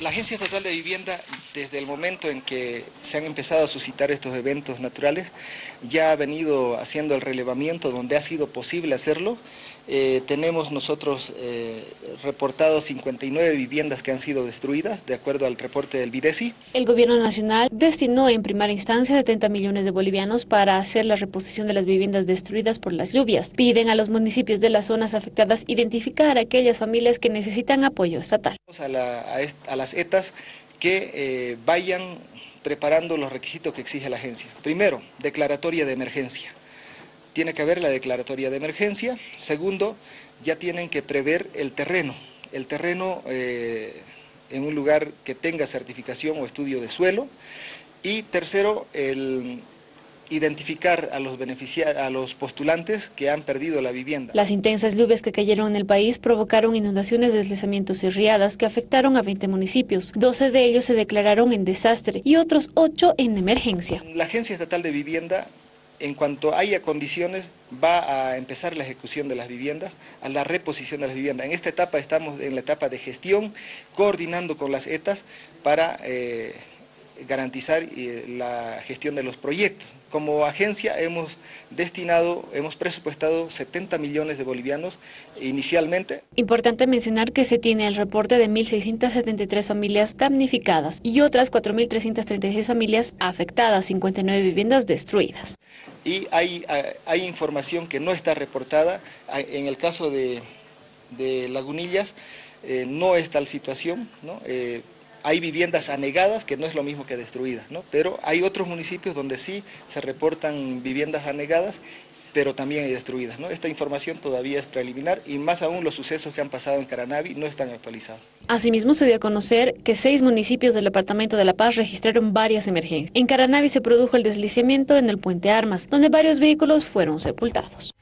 La Agencia Estatal de Vivienda, desde el momento en que se han empezado a suscitar estos eventos naturales, ya ha venido haciendo el relevamiento donde ha sido posible hacerlo. Eh, tenemos nosotros eh, reportado 59 viviendas que han sido destruidas, de acuerdo al reporte del Videsi. El Gobierno Nacional destinó en primera instancia 70 millones de bolivianos para hacer la reposición de las viviendas destruidas por las lluvias. Piden a los municipios de las zonas afectadas identificar a aquellas familias que necesitan apoyo estatal. a las ETAs que eh, vayan preparando los requisitos que exige la agencia. Primero, declaratoria de emergencia. Tiene que haber la declaratoria de emergencia. Segundo, ya tienen que prever el terreno. El terreno eh, en un lugar que tenga certificación o estudio de suelo. Y tercero, el, identificar a los, a los postulantes que han perdido la vivienda. Las intensas lluvias que cayeron en el país provocaron inundaciones, deslizamientos y riadas que afectaron a 20 municipios. 12 de ellos se declararon en desastre y otros 8 en emergencia. La Agencia Estatal de Vivienda en cuanto haya condiciones, va a empezar la ejecución de las viviendas, a la reposición de las viviendas. En esta etapa estamos en la etapa de gestión, coordinando con las ETAs para eh, garantizar eh, la gestión de los proyectos. Como agencia hemos destinado, hemos presupuestado 70 millones de bolivianos inicialmente. Importante mencionar que se tiene el reporte de 1.673 familias damnificadas y otras 4.336 familias afectadas, 59 viviendas destruidas. Y hay, hay información que no está reportada, en el caso de, Lagunillas eh, no es tal situación, ¿no? Eh, hay viviendas anegadas, que no es lo mismo que destruidas, ¿no? pero hay otros municipios donde sí se reportan viviendas anegadas pero también hay destruidas. ¿no? Esta información todavía es preliminar y más aún los sucesos que han pasado en Caranavi no están actualizados. Asimismo, se dio a conocer que seis municipios del Departamento de La Paz registraron varias emergencias. En Caranavi se produjo el deslizamiento en el puente Armas, donde varios vehículos fueron sepultados.